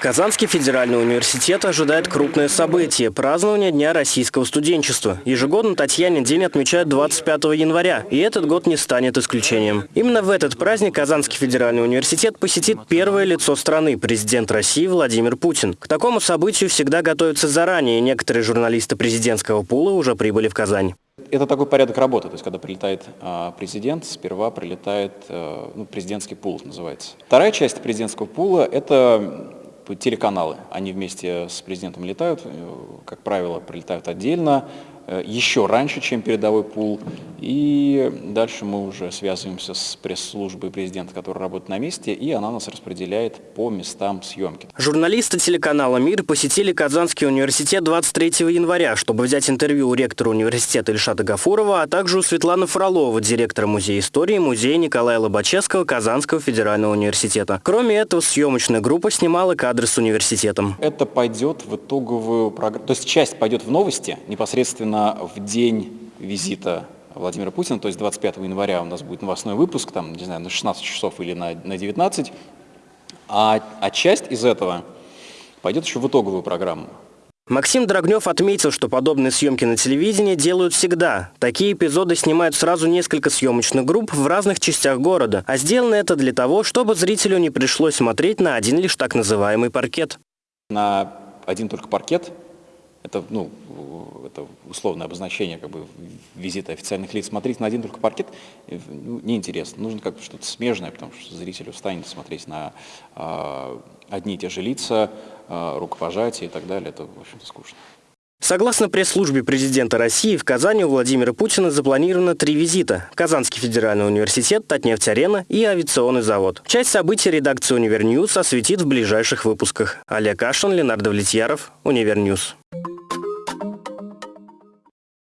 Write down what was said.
Казанский федеральный университет ожидает крупное событие – празднование Дня российского студенчества. Ежегодно Татьянин день отмечают 25 января, и этот год не станет исключением. Именно в этот праздник Казанский федеральный университет посетит первое лицо страны – президент России Владимир Путин. К такому событию всегда готовятся заранее, некоторые журналисты президентского пула уже прибыли в Казань. Это такой порядок работы, то есть когда прилетает э, президент, сперва прилетает э, ну, президентский пул, называется. Вторая часть президентского пула – это телеканалы. Они вместе с президентом летают, э, как правило, прилетают отдельно, э, еще раньше, чем передовой пул. И дальше мы уже связываемся с пресс-службой президента, которая работает на месте, и она нас распределяет по местам съемки. Журналисты телеканала «Мир» посетили Казанский университет 23 января, чтобы взять интервью у ректора университета Ильшата Гафурова, а также у Светланы Фролова, директора Музея истории Музея Николая Лобачевского Казанского федерального университета. Кроме этого, съемочная группа снимала кадры с университетом. Это пойдет в итоговую программу, то есть часть пойдет в новости непосредственно в день визита Владимира Путина, то есть 25 января у нас будет новостной выпуск, там, не знаю, на 16 часов или на, на 19, а, а часть из этого пойдет еще в итоговую программу. Максим Драгнев отметил, что подобные съемки на телевидении делают всегда. Такие эпизоды снимают сразу несколько съемочных групп в разных частях города. А сделано это для того, чтобы зрителю не пришлось смотреть на один лишь так называемый паркет. На один только паркет это, ну, это условное обозначение как бы, визита официальных лиц. Смотреть на один только паркет ну, неинтересно. Нужно как-то что-то смежное, потому что зритель устанет смотреть на э, одни и те же лица, э, рукопожатия и так далее. Это, в общем-то, скучно. Согласно пресс-службе президента России, в Казани у Владимира Путина запланировано три визита. Казанский федеральный университет, Татнефть-арена и авиационный завод. Часть событий редакция «Универньюз» осветит в ближайших выпусках. Олег Кашин, Ленардо Влетьяров, Универньюз.